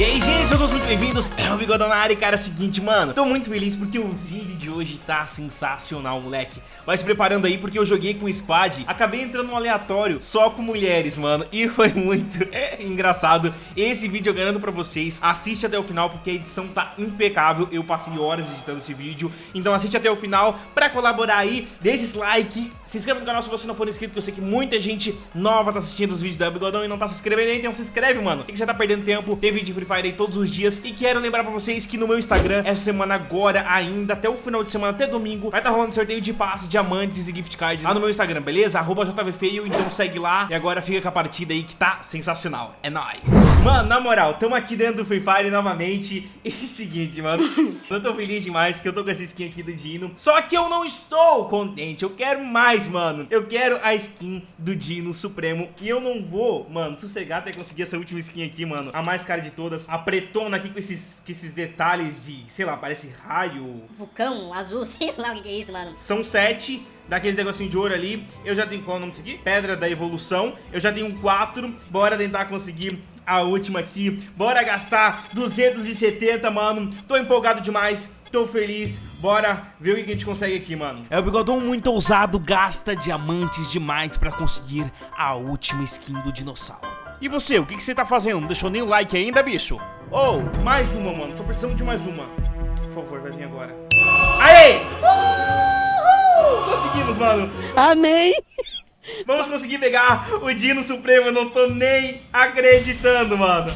E aí, gente, todos muito bem-vindos, é o Bigodão na área, e cara, é o seguinte, mano, tô muito feliz porque o vídeo de hoje tá sensacional, moleque. Vai se preparando aí porque eu joguei com squad, acabei entrando no aleatório só com mulheres, mano, e foi muito é, engraçado. Esse vídeo eu garanto pra vocês, assiste até o final porque a edição tá impecável, eu passei horas editando esse vídeo, então assiste até o final pra colaborar aí, deixa esse like, se inscreva no canal se você não for inscrito, que eu sei que muita gente nova tá assistindo os vídeos da Bigodão e não tá se inscrevendo então se inscreve, mano. Por que você tá perdendo tempo? Tem vídeo de Fire aí todos os dias. E quero lembrar pra vocês que no meu Instagram, essa semana agora ainda, até o final de semana, até domingo, vai estar tá rolando sorteio de passes, diamantes e gift cards lá no meu Instagram, beleza? Arroba JVFeio, então segue lá. E agora fica com a partida aí que tá sensacional. É nóis. Mano, na moral, tamo aqui dentro do Free Fire novamente. E seguinte, mano, eu tô feliz demais que eu tô com essa skin aqui do Dino. Só que eu não estou contente, eu quero mais, mano. Eu quero a skin do Dino Supremo. E eu não vou, mano, sossegar até conseguir essa última skin aqui, mano. A mais cara de todas. A pretona aqui com esses, com esses detalhes de, sei lá, parece raio. Vulcão, azul, sei lá o que é isso, mano. São sete daqueles negocinho de ouro ali. Eu já tenho, qual é o nome disso aqui? Pedra da evolução. Eu já tenho quatro. Bora tentar conseguir a última aqui. Bora gastar 270, mano. Tô empolgado demais. Tô feliz, bora ver o que a gente consegue aqui, mano É o Bigodão muito ousado, gasta diamantes demais pra conseguir a última skin do dinossauro E você, o que, que você tá fazendo? Não deixou nem o like ainda, bicho? Oh, mais uma, mano, só precisamos de mais uma Por favor, vai vir agora Aê! Uhul! Conseguimos, mano Amém! Vamos conseguir pegar o Dino Supremo, eu não tô nem acreditando, mano.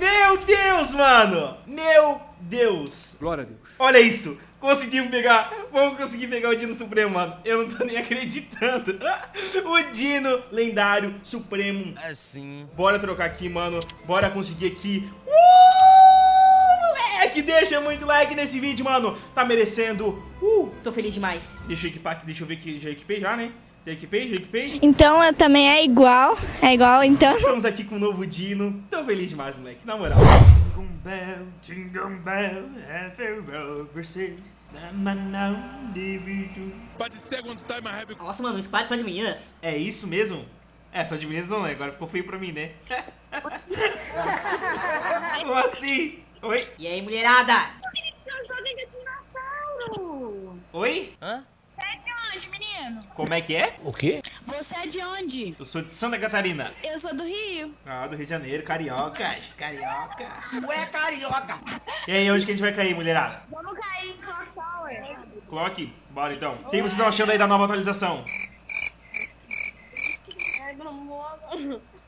Meu Deus, mano. Meu Deus. Glória a Deus. Olha isso. Conseguimos pegar, vamos conseguir pegar o Dino Supremo, mano. Eu não tô nem acreditando. O Dino lendário supremo. Assim Bora trocar aqui, mano. Bora conseguir aqui. Uh, moleque, deixa muito like nesse vídeo, mano. Tá merecendo. Uh, tô feliz demais. Deixa eu equipar aqui, deixa eu ver que já equipei já, né já equipei Então eu também é igual, é igual, então Estamos aqui com o novo Dino Tô feliz demais, moleque, na moral Jingle bell, jingle bell, Nossa, mano, um squad só de meninas. É isso mesmo? É, só de meninas não, né? Agora ficou feio pra mim, né? Como assim? Oi? E aí, mulherada? Oi? Hã? Você é de Como é que é? O quê? Você é de onde? Eu sou de Santa Catarina. Eu sou do Rio. Ah, do Rio de Janeiro, carioca. Carioca. Ué, carioca. E aí, onde que a gente vai cair, mulherada? Vamos cair em Clock Tower. Clock? Bora então. O que vocês estão achando aí da nova atualização? É.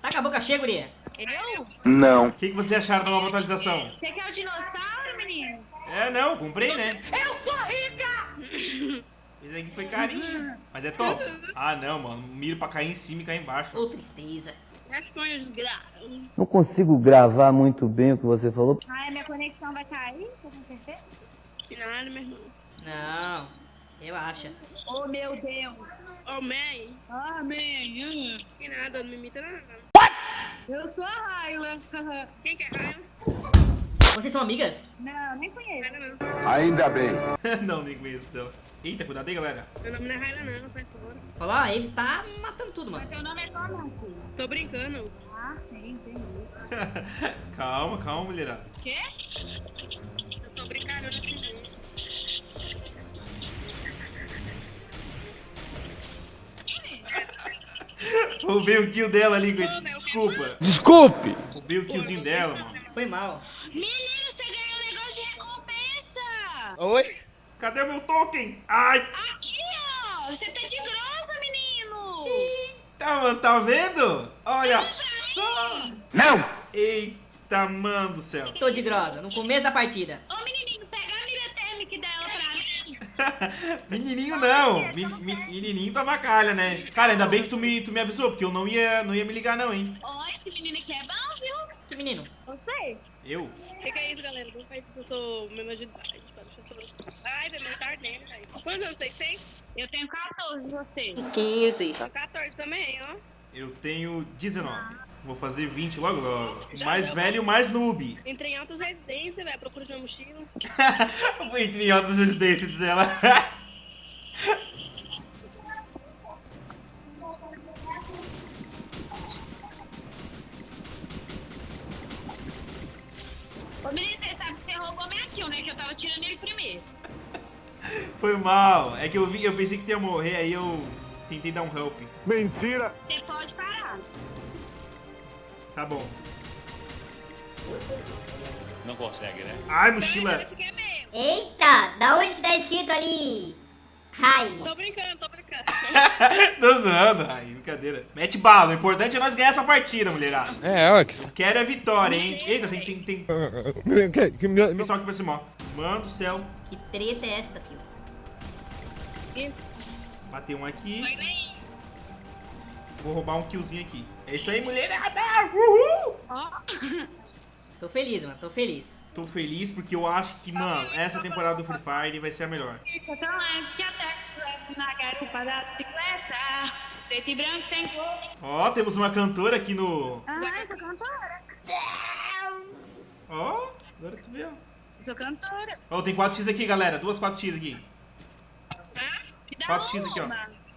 Tá com a boca cheia, guria? Eu? O que que vocês acharam da nova atualização? Você quer o dinossauro, menino? É, não, comprei, né? Eu sou rica! Esse aqui foi carinho. Mas é top. Ah, não, mano. Miro pra cair em cima e cair embaixo. Ô, tristeza. As coisas desgraças. Não consigo gravar muito bem o que você falou. Ai, minha conexão vai cair? Você tem certeza? Nada, meu irmão. Não, relaxa. Oh, meu Deus. Oh, mãe. Ah, mãe. Que nada, não me imita nada. Eu sou a Raila. Quem que é Raila? Vocês são amigas? Não, nem conheço. Ainda bem. não, nem conheço ela. Eita, cuidado aí, galera. Meu nome não é Raila, não, sai fora. Olha lá, a Eve tá matando tudo, mano. Seu nome é como, filho? Tô brincando. Ah, sim, entendi. calma, calma, mulherada. Quê? Eu tô brincando, eu não entendi. Roubei o kill dela ali. Desculpa. Desculpe. Roubei o killzinho dela, mano. Foi mal. Menino, você ganhou um negócio de recompensa! Oi? Cadê o meu token? Ai. Aqui, ó! Você tá de grossa, menino! Tá, mano, tá vendo? Olha só. Não. Eita, mano do céu. Tô de grosa, no começo da partida. Ô, menininho, pega a mira térmica dela pra mim. Menininho não. Mi- Menininho tá bacalha, né? Cara, ainda bem que tu me, tu me avisou, porque eu não ia, não ia me ligar não, hein? Ó, esse menino aqui é bom, menino? Você? Eu? O que, que é isso, galera? Não faz isso que eu sou menor de idade. Eu. Ai, irmão tá ardendo, velho. Quantos anos vocês têm? Eu tenho 14, você? 15. Sou 14 também, ó. Eu tenho 19. Vou fazer 20 logo logo. O mais velho e o mais noob. Entrei em altas residências, velho. Procura de uma mochila. Entrei em altas residências, diz ela. Foi mal. É que eu vi, eu pensei que tu ia morrer, aí eu tentei dar um help. Mentira! Você pode parar. Tá bom. Não consegue, né? Ai, mochila. Eita, da onde que tá escrito ali? Rai. Tô brincando, tô brincando. Tô zoando. Ai, brincadeira. Mete bala. O importante é nós ganhar essa partida, mulherada. É, Alex. Quero é vitória, hein? Eita, tem, tem, tem pessoal aqui pra cima, ó. Mano do céu. Que treta é esta, filho? Bateu um aqui. Vou roubar um killzinho aqui. É isso aí, mulherada. Uhul! Ó. Tô feliz, mano, tô feliz. Tô feliz porque eu acho que, mano, essa temporada do Free Fire vai ser a melhor. Ó, temos uma cantora aqui no... Ah, eu sou cantora. Ó, agora que ó. Eu sou cantora. Ó, tem 4x aqui, galera. Duas 4x aqui. Tá? Me dá 4x aqui, ó.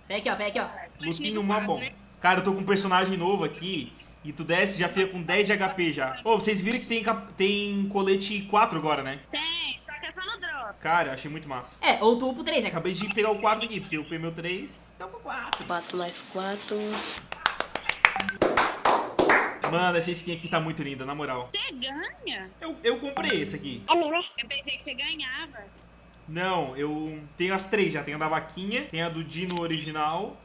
Pega aqui, ó, pega aqui, ó. Lutinho mó bom. Cara, eu tô com um personagem novo aqui. E tu desce já fica com 10 de HP já. Ô, vocês viram que tem, tem colete 4 agora, né? Tem, só que é só no drop. Cara, eu achei muito massa. É, ou tu upa o 3, né? Acabei de pegar o 4 aqui, porque eu peguei meu 3, tá com 4. 4 mais 4. Mano, essa skin aqui tá muito linda, na moral. Você ganha? Eu, eu comprei esse aqui. Eu pensei que você ganhava. Não, eu tenho as três já. Tenho a da vaquinha, tem a do Dino original.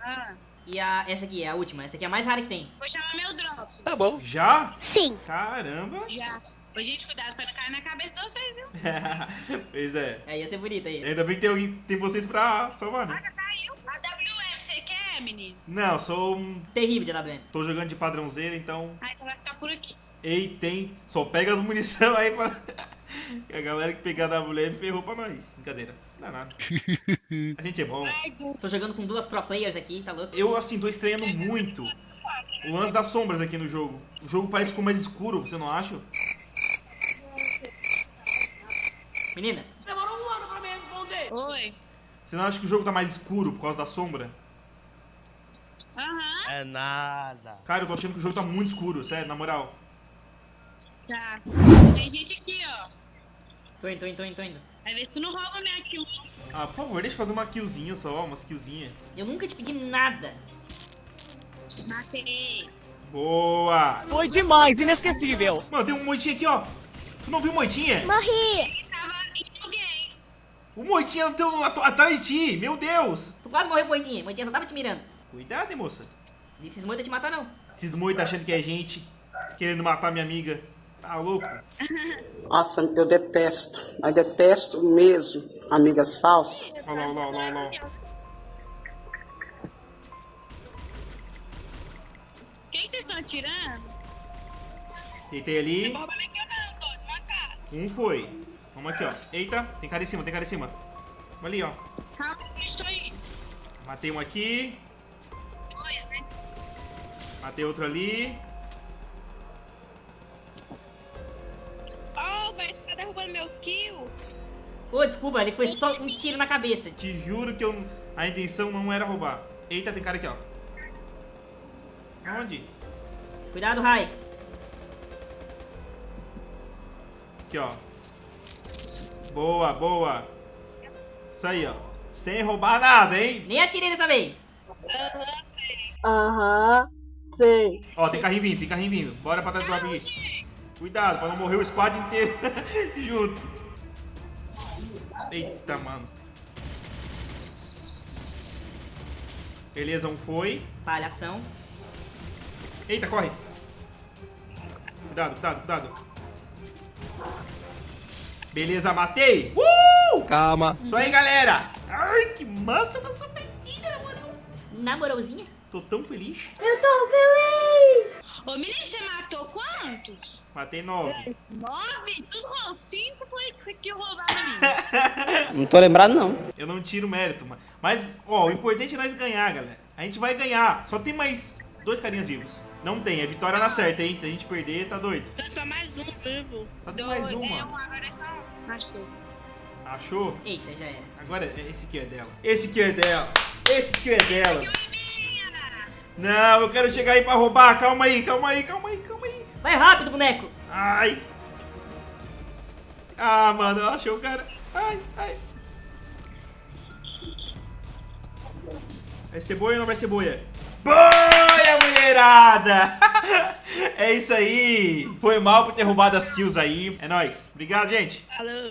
Ah, E a, essa aqui é a última, essa aqui é a mais rara que tem. vou chamar meu drop. Tá bom. Já? Sim. Caramba. Já. Ô, gente, cuidado pra não cair na cabeça de vocês, viu? pois é. Aí ia ser bonita aí. Ainda bem que tem, alguém, tem vocês pra salvar, né? Ah, caiu. A WM, você quer, menino? Não, sou um... Terrível de AWM. Tô jogando de padrãozeira, então... Ah, então vai ficar por aqui. Ei, tem. Só pega as munição aí pra. a galera que pegar a WM ferrou pra nós. Brincadeira. Não dá nada. A gente é bom. Tô jogando com duas pro players aqui, tá louco? Eu, assim, tô estranhando muito o lance das sombras aqui no jogo. O jogo parece ficou mais escuro, você não acha? Meninas, Oi. Você não acha que o jogo tá mais escuro por causa da sombra? Aham, É nada. Cara, eu tô achando que o jogo tá muito escuro, sério, na moral. tá. Tem gente aqui, ó. Tô indo, tô indo, tô indo, tô indo. Vai ver se tu não rouba minha kill. Ah, por favor, deixa eu fazer uma killzinha só, umas killzinhas. Eu nunca te pedi nada. Matei. Boa! Foi demais, inesquecível. Mano, tem um moitinho aqui, ó. Tu não viu o moitinha? Morri. Ele tava em alguém. O moitinha no teu, at- atrás de ti, meu Deus! Tu quase morreu, Moitinha. Moitinha só tava te mirando. Cuidado, hein, moça. Esses moitos te matar, não. Esses moitos achando que é gente, querendo matar minha amiga. Tá louco? Nossa, eu detesto. Mas detesto mesmo amigas falsas. Olha lá, olha lá, olha lá, olha lá. Quem que vocês estão atirando? Deitei ali. Não. Um foi. Vamos aqui, ó. Eita, tem cara em cima, tem cara em cima. Vamos ali, ó. Calma, estou aí. Matei um aqui. Dois, né? Matei outro ali. Derrubando meu kill? Pô, desculpa, ele foi só um tiro na cabeça. Te juro que eu, a intenção não era roubar. Eita, tem cara aqui, ó. Onde? Cuidado, Rai. Aqui, ó. Boa, boa. Isso aí, ó. Sem roubar nada, hein? Nem atirei dessa vez. Aham, sei. Ó, tem carrinho vindo, tem carrinho vindo. Bora pra trás do drop aqui. Cuidado, pra não morrer o squad inteiro junto. Eita, mano. Beleza, um foi. Palhação. Eita, corre. Cuidado, cuidado, cuidado. Beleza, matei. Uh! Calma. Isso aí, galera. Ai, que massa nossa partida, na moral. Na moralzinha. Tô tão feliz. Eu tô feliz. Ô, menino, você matou quantos? Matei nove. Nove? Tudo roubou. Cinco foi que roubaram menino. Não tô lembrado, não. Eu não tiro mérito, mas- mas, ó, o importante é nós ganhar, galera. A gente vai ganhar. Só tem mais dois carinhas vivos. Não tem, é vitória na certa, hein? Se a gente perder, tá doido. Então só mais um vivo. Só tem Dois. mais É um, agora é só um. Achou. Achou? Eita, já era. Agora, é- esse aqui é dela. Esse aqui é dela. Esse aqui é dela. Não, eu quero chegar aí pra roubar. Calma aí, calma aí, calma aí, calma aí. Vai rápido, boneco. Ai. Ah, mano, ela achou o cara. Ai, ai. Vai ser boia ou não vai ser boia? Boia, mulherada! é isso aí. Foi mal por ter roubado as kills aí. É nóis. Obrigado, gente. Falou.